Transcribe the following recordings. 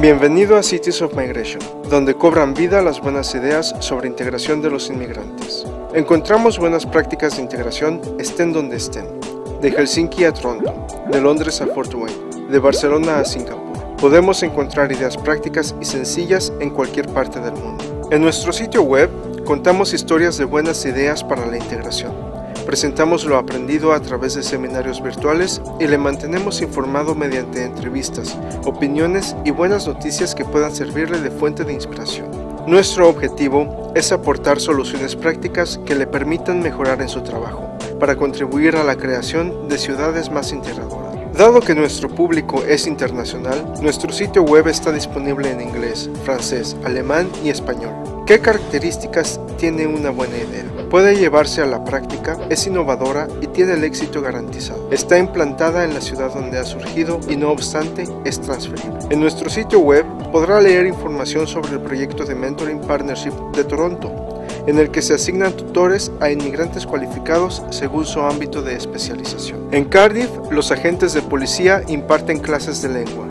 Bienvenido a Cities of Migration, donde cobran vida las buenas ideas sobre integración de los inmigrantes. Encontramos buenas prácticas de integración estén donde estén, de Helsinki a Toronto, de Londres a Fort Wayne, de Barcelona a Singapur. Podemos encontrar ideas prácticas y sencillas en cualquier parte del mundo. En nuestro sitio web contamos historias de buenas ideas para la integración Presentamos lo aprendido a través de seminarios virtuales y le mantenemos informado mediante entrevistas, opiniones y buenas noticias que puedan servirle de fuente de inspiración. Nuestro objetivo es aportar soluciones prácticas que le permitan mejorar en su trabajo, para contribuir a la creación de ciudades más integradoras. Dado que nuestro público es internacional, nuestro sitio web está disponible en inglés, francés, alemán y español. ¿Qué características tiene una buena idea? Puede llevarse a la práctica, es innovadora y tiene el éxito garantizado. Está implantada en la ciudad donde ha surgido y no obstante es transferible. En nuestro sitio web podrá leer información sobre el proyecto de Mentoring Partnership de Toronto, en el que se asignan tutores a inmigrantes cualificados según su ámbito de especialización. En Cardiff, los agentes de policía imparten clases de lengua.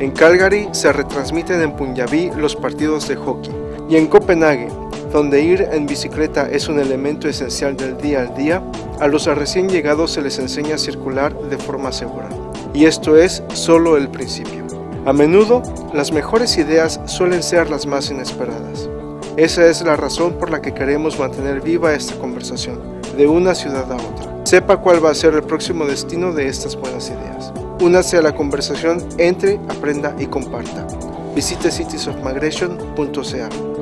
En Calgary se retransmiten en Punjabi los partidos de hockey y en Copenhague, donde ir en bicicleta es un elemento esencial del día al día, a los recién llegados se les enseña a circular de forma segura. Y esto es solo el principio. A menudo, las mejores ideas suelen ser las más inesperadas. Esa es la razón por la que queremos mantener viva esta conversación, de una ciudad a otra. Sepa cuál va a ser el próximo destino de estas buenas ideas. Únase a la conversación, entre, aprenda y comparta. Visite citiesofmigration.ca.